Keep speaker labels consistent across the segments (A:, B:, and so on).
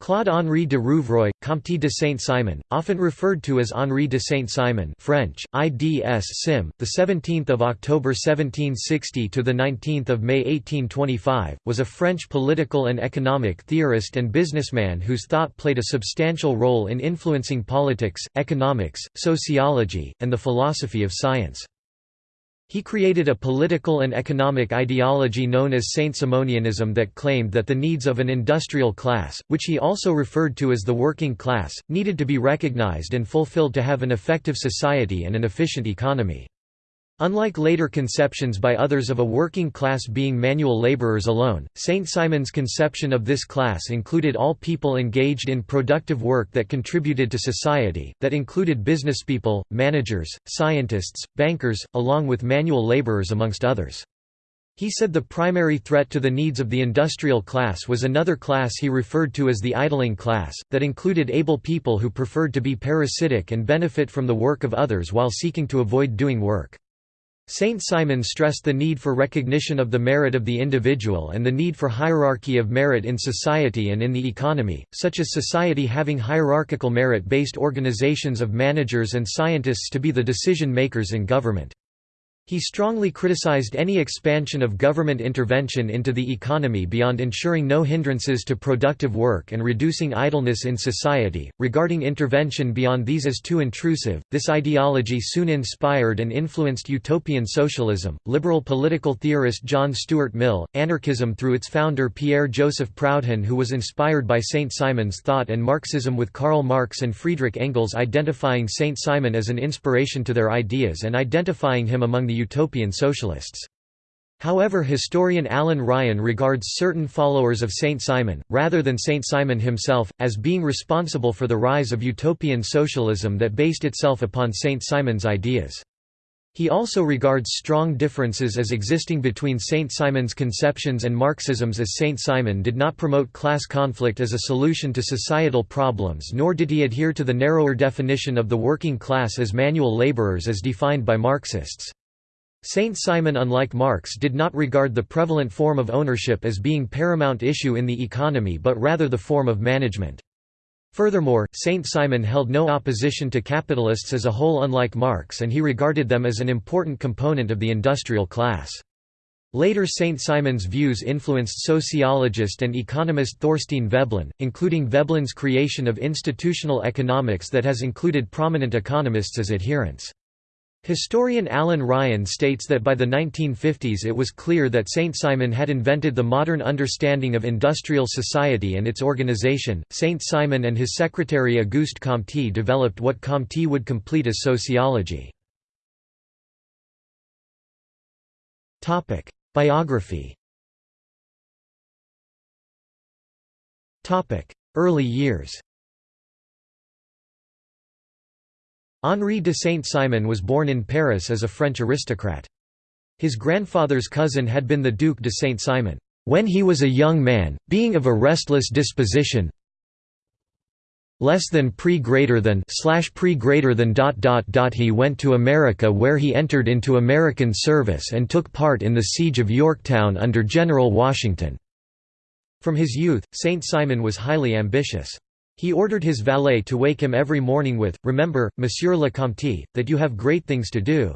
A: Claude-Henri de Rouvroy, Comte de Saint-Simon, often referred to as Henri de Saint-Simon French, IDS Sim, 17 October 1760 – to 19 May 1825, was a French political and economic theorist and businessman whose thought played a substantial role in influencing politics, economics, sociology, and the philosophy of science. He created a political and economic ideology known as Saint-Simonianism that claimed that the needs of an industrial class, which he also referred to as the working class, needed to be recognized and fulfilled to have an effective society and an efficient economy. Unlike later conceptions by others of a working class being manual laborers alone, St. Simon's conception of this class included all people engaged in productive work that contributed to society, that included businesspeople, managers, scientists, bankers, along with manual laborers amongst others. He said the primary threat to the needs of the industrial class was another class he referred to as the idling class, that included able people who preferred to be parasitic and benefit from the work of others while seeking to avoid doing work. Saint Simon stressed the need for recognition of the merit of the individual and the need for hierarchy of merit in society and in the economy, such as society having hierarchical merit-based organizations of managers and scientists to be the decision-makers in government. He strongly criticized any expansion of government intervention into the economy beyond ensuring no hindrances to productive work and reducing idleness in society. Regarding intervention beyond these as too intrusive, this ideology soon inspired and influenced utopian socialism, liberal political theorist John Stuart Mill, anarchism through its founder Pierre Joseph Proudhon, who was inspired by St. Simon's thought, and Marxism with Karl Marx and Friedrich Engels identifying St. Simon as an inspiration to their ideas and identifying him among the utopian socialists. However historian Alan Ryan regards certain followers of Saint Simon, rather than Saint Simon himself, as being responsible for the rise of utopian socialism that based itself upon Saint Simon's ideas. He also regards strong differences as existing between Saint Simon's conceptions and Marxism's as Saint Simon did not promote class conflict as a solution to societal problems nor did he adhere to the narrower definition of the working class as manual laborers as defined by Marxists. Saint Simon unlike Marx did not regard the prevalent form of ownership as being paramount issue in the economy but rather the form of management. Furthermore, Saint Simon held no opposition to capitalists as a whole unlike Marx and he regarded them as an important component of the industrial class. Later St. Simon's views influenced sociologist and economist Thorstein Veblen, including Veblen's creation of institutional economics that has included prominent economists as adherents. Historian Alan Ryan states that by the 1950s it was clear that St. Simon had invented the modern understanding of industrial society and its organization. St. Simon and his secretary Auguste Comte developed what Comte would complete as sociology. Topic: Biography Topic: Early years Henri de Saint-Simon was born in Paris as a French aristocrat. His grandfather's cousin had been the Duc de Saint-Simon. When he was a young man, being of a restless disposition, less than pre greater than slash pre greater than dot dot dot he went to America where he entered into American service and took part in the siege of Yorktown under General Washington. From his youth, Saint Simon was highly ambitious. He ordered his valet to wake him every morning with, Remember, Monsieur le Comte, that you have great things to do.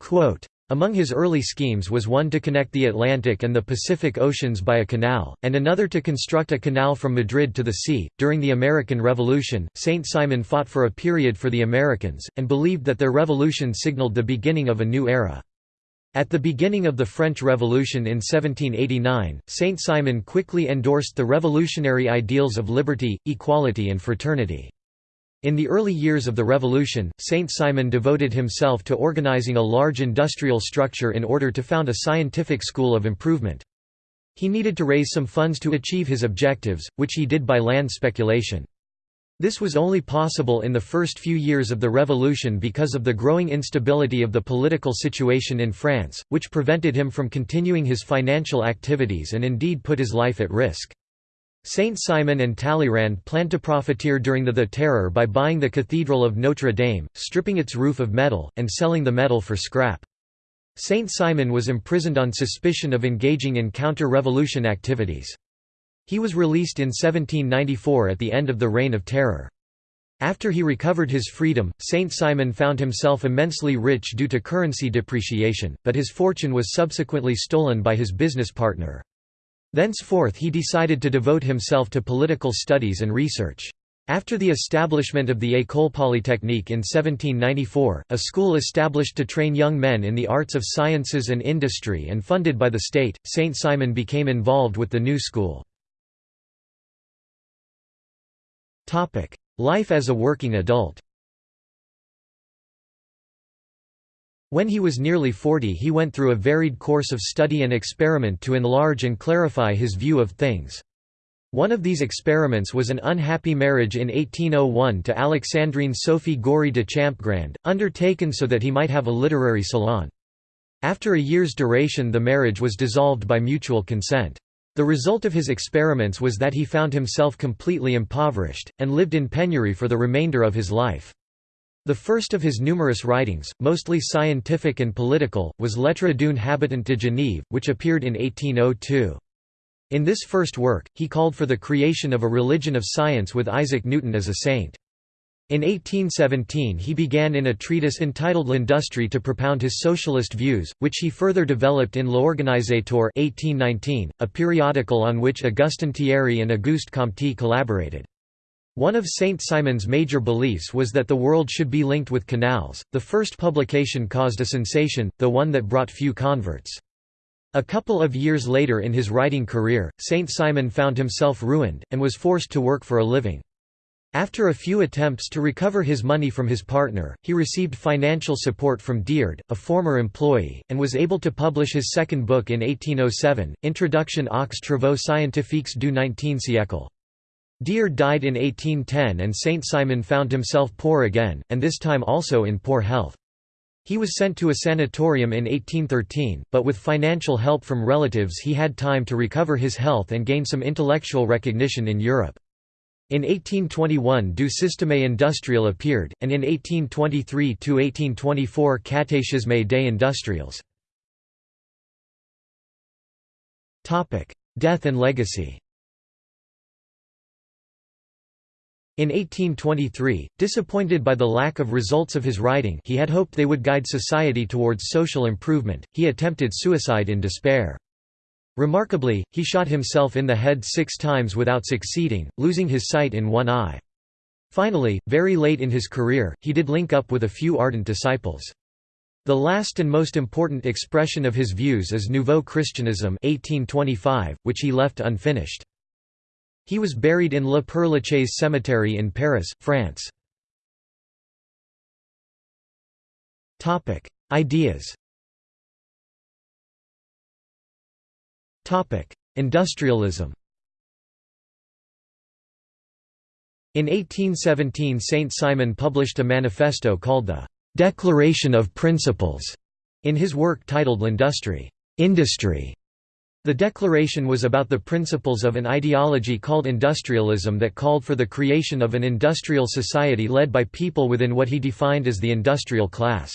A: Quote, among his early schemes was one to connect the Atlantic and the Pacific Oceans by a canal, and another to construct a canal from Madrid to the sea. During the American Revolution, Saint Simon fought for a period for the Americans, and believed that their revolution signaled the beginning of a new era. At the beginning of the French Revolution in 1789, Saint Simon quickly endorsed the revolutionary ideals of liberty, equality and fraternity. In the early years of the Revolution, Saint Simon devoted himself to organizing a large industrial structure in order to found a scientific school of improvement. He needed to raise some funds to achieve his objectives, which he did by land speculation. This was only possible in the first few years of the revolution because of the growing instability of the political situation in France, which prevented him from continuing his financial activities and indeed put his life at risk. Saint Simon and Talleyrand planned to profiteer during the, the Terror by buying the Cathedral of Notre Dame, stripping its roof of metal, and selling the metal for scrap. Saint Simon was imprisoned on suspicion of engaging in counter-revolution activities. He was released in 1794 at the end of the Reign of Terror. After he recovered his freedom, Saint Simon found himself immensely rich due to currency depreciation, but his fortune was subsequently stolen by his business partner. Thenceforth he decided to devote himself to political studies and research. After the establishment of the École Polytechnique in 1794, a school established to train young men in the arts of sciences and industry and funded by the state, Saint Simon became involved with the new school. Life as a working adult When he was nearly 40 he went through a varied course of study and experiment to enlarge and clarify his view of things. One of these experiments was an unhappy marriage in 1801 to Alexandrine Sophie Gory de Champgrand, undertaken so that he might have a literary salon. After a year's duration the marriage was dissolved by mutual consent. The result of his experiments was that he found himself completely impoverished, and lived in penury for the remainder of his life. The first of his numerous writings, mostly scientific and political, was Lettre d'un habitant de Genève, which appeared in 1802. In this first work, he called for the creation of a religion of science with Isaac Newton as a saint. In 1817 he began in a treatise entitled L'Industrie to propound his socialist views, which he further developed in L'Organisateur 1819, a periodical on which Augustin Thierry and Auguste Comte collaborated. One of Saint Simon's major beliefs was that the world should be linked with canals. The first publication caused a sensation, though one that brought few converts. A couple of years later in his writing career, Saint Simon found himself ruined, and was forced to work for a living. After a few attempts to recover his money from his partner, he received financial support from Diard, a former employee, and was able to publish his second book in 1807, Introduction aux travaux scientifiques du XIXe siècle. Diard died in 1810 and Saint Simon found himself poor again, and this time also in poor health. He was sent to a sanatorium in 1813, but with financial help from relatives he had time to recover his health and gain some intellectual recognition in Europe. In 1821 Du Système industriel appeared, and in 1823–1824 Catéchisme des industriels. Death and legacy In 1823, disappointed by the lack of results of his writing he had hoped they would guide society towards social improvement, he attempted suicide in despair. Remarkably, he shot himself in the head six times without succeeding, losing his sight in one eye. Finally, very late in his career, he did link up with a few ardent disciples. The last and most important expression of his views is Nouveau Christianisme 1825, which he left unfinished. He was buried in Le Père Cemetery in Paris, France. Ideas Industrialism In 1817 Saint Simon published a manifesto called the «Declaration of Principles» in his work titled L'Industrie industry". The declaration was about the principles of an ideology called industrialism that called for the creation of an industrial society led by people within what he defined as the industrial class.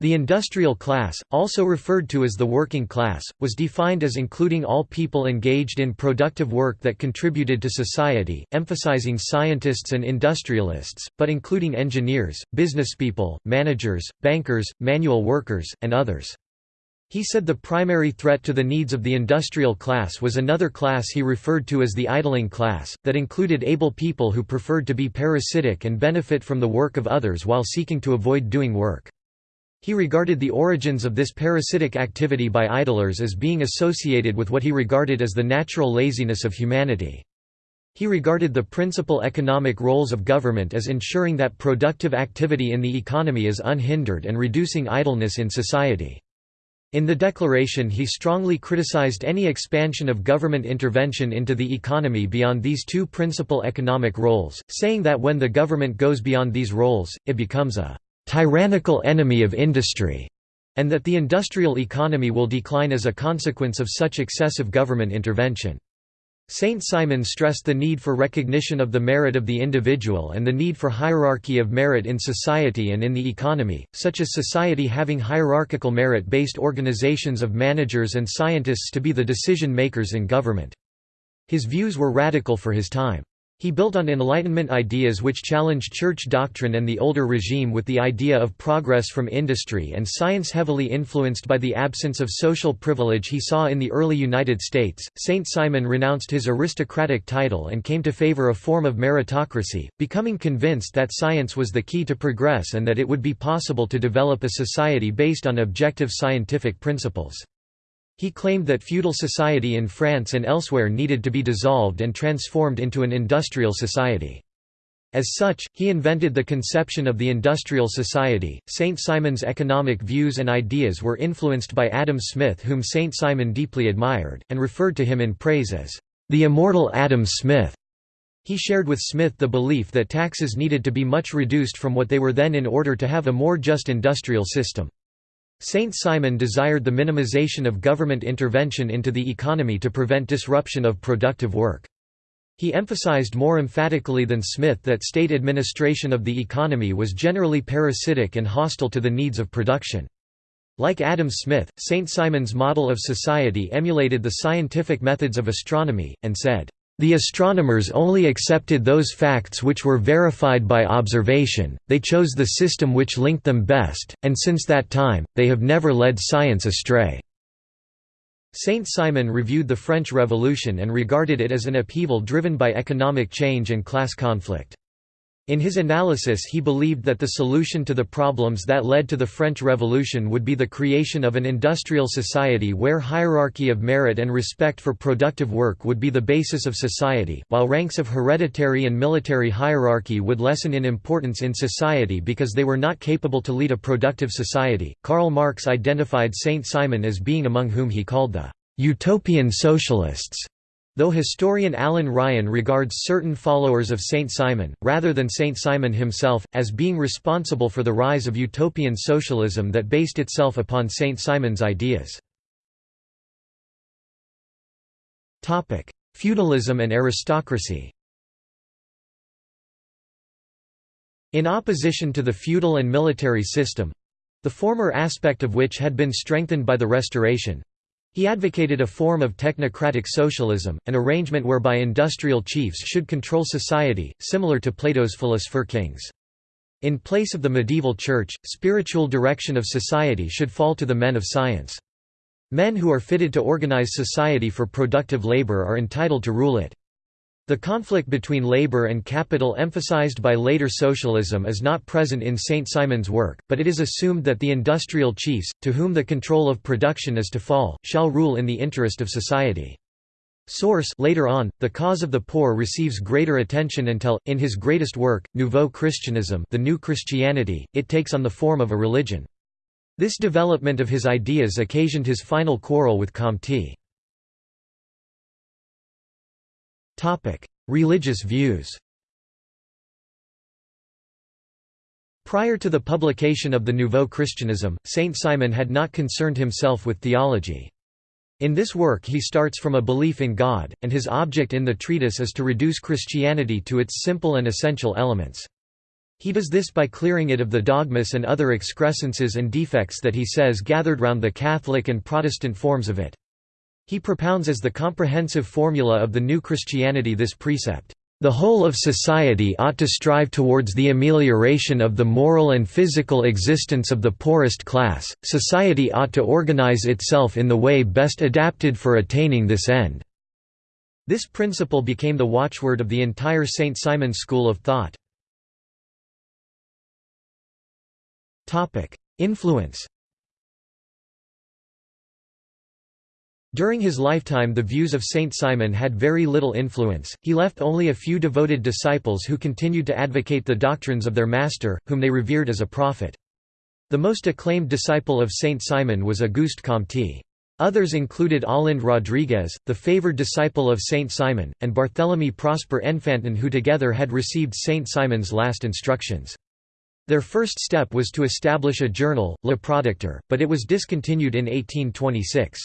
A: The industrial class, also referred to as the working class, was defined as including all people engaged in productive work that contributed to society, emphasizing scientists and industrialists, but including engineers, businesspeople, managers, bankers, manual workers, and others. He said the primary threat to the needs of the industrial class was another class he referred to as the idling class, that included able people who preferred to be parasitic and benefit from the work of others while seeking to avoid doing work. He regarded the origins of this parasitic activity by idlers as being associated with what he regarded as the natural laziness of humanity. He regarded the principal economic roles of government as ensuring that productive activity in the economy is unhindered and reducing idleness in society. In the declaration he strongly criticized any expansion of government intervention into the economy beyond these two principal economic roles, saying that when the government goes beyond these roles, it becomes a tyrannical enemy of industry, and that the industrial economy will decline as a consequence of such excessive government intervention. Saint Simon stressed the need for recognition of the merit of the individual and the need for hierarchy of merit in society and in the economy, such as society having hierarchical merit-based organizations of managers and scientists to be the decision-makers in government. His views were radical for his time. He built on Enlightenment ideas which challenged church doctrine and the older regime with the idea of progress from industry and science heavily influenced by the absence of social privilege he saw in the early United States. Saint Simon renounced his aristocratic title and came to favor a form of meritocracy, becoming convinced that science was the key to progress and that it would be possible to develop a society based on objective scientific principles. He claimed that feudal society in France and elsewhere needed to be dissolved and transformed into an industrial society. As such, he invented the conception of the industrial society. Saint Simon's economic views and ideas were influenced by Adam Smith, whom Saint Simon deeply admired, and referred to him in praise as the immortal Adam Smith. He shared with Smith the belief that taxes needed to be much reduced from what they were then in order to have a more just industrial system. Saint Simon desired the minimization of government intervention into the economy to prevent disruption of productive work. He emphasized more emphatically than Smith that state administration of the economy was generally parasitic and hostile to the needs of production. Like Adam Smith, St. Simon's model of society emulated the scientific methods of astronomy, and said, the astronomers only accepted those facts which were verified by observation, they chose the system which linked them best, and since that time, they have never led science astray. Saint Simon reviewed the French Revolution and regarded it as an upheaval driven by economic change and class conflict. In his analysis he believed that the solution to the problems that led to the French Revolution would be the creation of an industrial society where hierarchy of merit and respect for productive work would be the basis of society, while ranks of hereditary and military hierarchy would lessen in importance in society because they were not capable to lead a productive society. Karl Marx identified Saint Simon as being among whom he called the utopian socialists. Though historian Alan Ryan regards certain followers of Saint Simon, rather than Saint Simon himself, as being responsible for the rise of utopian socialism that based itself upon Saint Simon's ideas. Feudalism and aristocracy In opposition to the feudal and military system—the former aspect of which had been strengthened by the Restoration, he advocated a form of technocratic socialism, an arrangement whereby industrial chiefs should control society, similar to Plato's philosopher kings. In place of the medieval church, spiritual direction of society should fall to the men of science. Men who are fitted to organize society for productive labor are entitled to rule it. The conflict between labor and capital emphasized by later socialism is not present in St. Simon's work, but it is assumed that the industrial chiefs, to whom the control of production is to fall, shall rule in the interest of society. Source later on, the cause of the poor receives greater attention until, in his greatest work, Nouveau Christianisme the New Christianity, it takes on the form of a religion. This development of his ideas occasioned his final quarrel with Comte. Religious views Prior to the publication of the Nouveau Christianisme, Saint Simon had not concerned himself with theology. In this work he starts from a belief in God, and his object in the treatise is to reduce Christianity to its simple and essential elements. He does this by clearing it of the dogmas and other excrescences and defects that he says gathered round the Catholic and Protestant forms of it. He propounds as the comprehensive formula of the new Christianity this precept, "...the whole of society ought to strive towards the amelioration of the moral and physical existence of the poorest class, society ought to organize itself in the way best adapted for attaining this end." This principle became the watchword of the entire St. Simon school of thought. Influence During his lifetime the views of Saint Simon had very little influence, he left only a few devoted disciples who continued to advocate the doctrines of their master, whom they revered as a prophet. The most acclaimed disciple of Saint Simon was Auguste Comte. Others included Olinde Rodrigues, the favored disciple of Saint Simon, and Barthélemy Prosper Enfantin who together had received Saint Simon's last instructions. Their first step was to establish a journal, Le Producteur, but it was discontinued in 1826.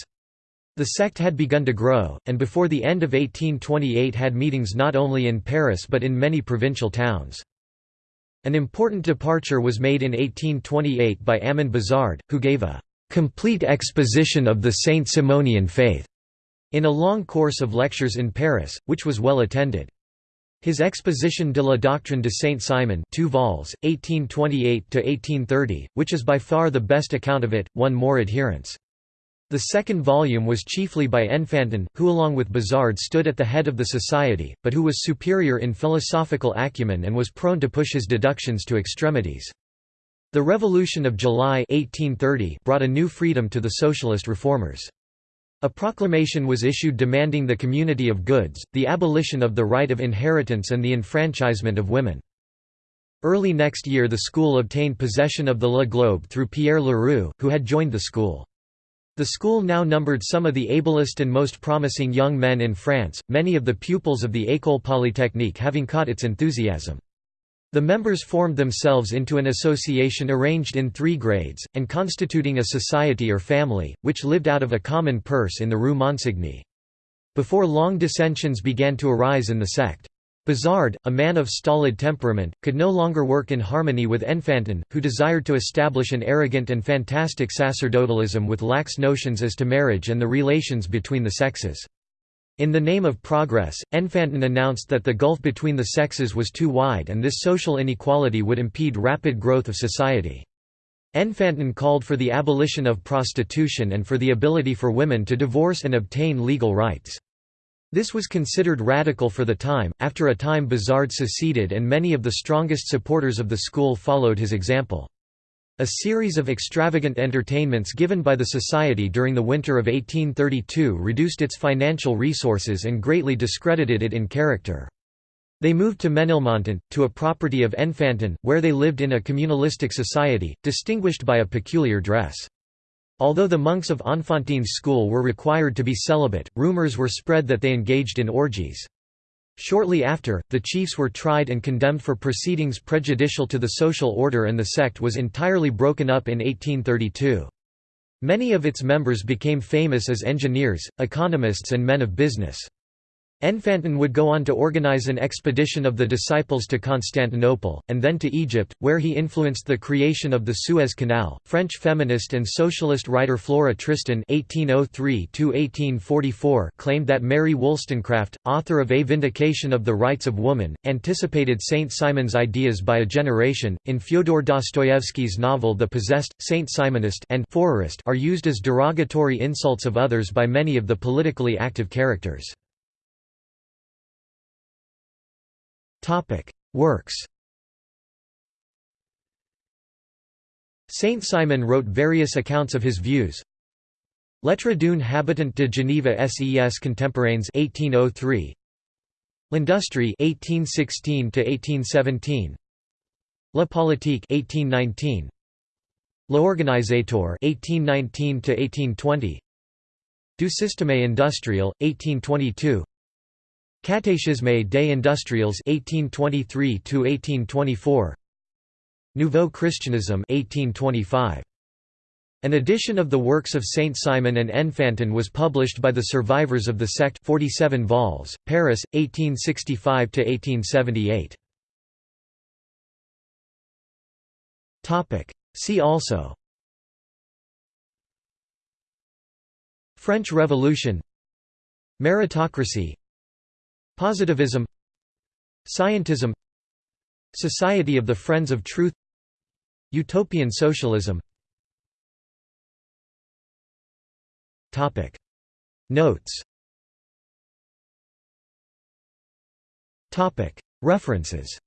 A: The sect had begun to grow, and before the end of 1828 had meetings not only in Paris but in many provincial towns. An important departure was made in 1828 by Ammon Bazard, who gave a «complete exposition of the Saint Simonian faith» in a long course of lectures in Paris, which was well attended. His Exposition de la Doctrine de Saint-Simon 2 vols, 1828 to 1830, which is by far the best account of it, won more adherents. The second volume was chiefly by Enfantin, who along with Bazard stood at the head of the society, but who was superior in philosophical acumen and was prone to push his deductions to extremities. The Revolution of July 1830 brought a new freedom to the socialist reformers. A proclamation was issued demanding the community of goods, the abolition of the right of inheritance and the enfranchisement of women. Early next year the school obtained possession of the Le Globe through Pierre Leroux, who had joined the school. The school now numbered some of the ablest and most promising young men in France, many of the pupils of the École Polytechnique having caught its enthusiasm. The members formed themselves into an association arranged in three grades, and constituting a society or family, which lived out of a common purse in the Rue Monsigny. Before long dissensions began to arise in the sect. Bazard, a man of stolid temperament, could no longer work in harmony with Enfantin, who desired to establish an arrogant and fantastic sacerdotalism with lax notions as to marriage and the relations between the sexes. In the name of progress, Enfantin announced that the gulf between the sexes was too wide and this social inequality would impede rapid growth of society. Enfantin called for the abolition of prostitution and for the ability for women to divorce and obtain legal rights. This was considered radical for the time. After a time, Bazard seceded, and many of the strongest supporters of the school followed his example. A series of extravagant entertainments given by the Society during the winter of 1832 reduced its financial resources and greatly discredited it in character. They moved to Menilmontant, to a property of Enfantin, where they lived in a communalistic society, distinguished by a peculiar dress. Although the monks of Enfantin's school were required to be celibate, rumors were spread that they engaged in orgies. Shortly after, the chiefs were tried and condemned for proceedings prejudicial to the social order and the sect was entirely broken up in 1832. Many of its members became famous as engineers, economists and men of business. Enfantin would go on to organize an expedition of the disciples to Constantinople, and then to Egypt, where he influenced the creation of the Suez Canal. French feminist and socialist writer Flora Tristan (1803–1844) claimed that Mary Wollstonecraft, author of A Vindication of the Rights of Woman, anticipated Saint Simon's ideas by a generation. In Fyodor Dostoevsky's novel The Possessed, Saint Simonist and are used as derogatory insults of others by many of the politically active characters. Topic: Works. Saint Simon wrote various accounts of his views. Lettre d'une habitant de Geneva ses contemporains 1803. L'Industrie 1816 to 1817. La Politique 1819. L'Organisateur 1819 to 1820. Du système industriel 1822. Catéchisme des industriels 1823 1824 Nouveau Christianisme 1825 An edition of the works of Saint Simon and Enfantin was published by the survivors of the sect 47 vols, Paris, 1865–1878. Topic. See also. French Revolution. Meritocracy Positivism Scientism Society of the Friends of Truth Utopian Socialism. Notes. References.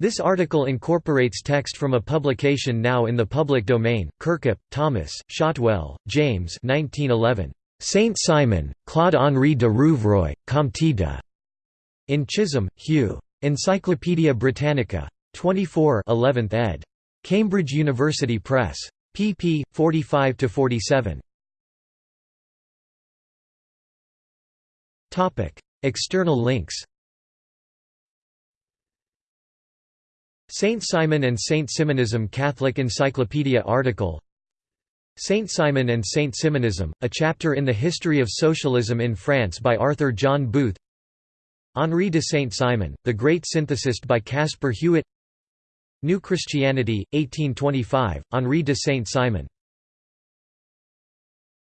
A: This article incorporates text from a publication now in the public domain, Kirkup, Thomas, Shotwell, James 1911. Saint Simon, Claude-Henri de Rouvroy, Comte de. In Chisholm, Hugh. Encyclopædia Britannica. 24 11th ed. Cambridge University Press. pp. 45–47. External links Saint Simon and Saint Simonism Catholic Encyclopedia article Saint Simon and Saint Simonism, a chapter in the history of socialism in France by Arthur John Booth. Henri de Saint-Simon, The Great Synthesist by Caspar Hewett. New Christianity, 1825, Henri de Saint-Simon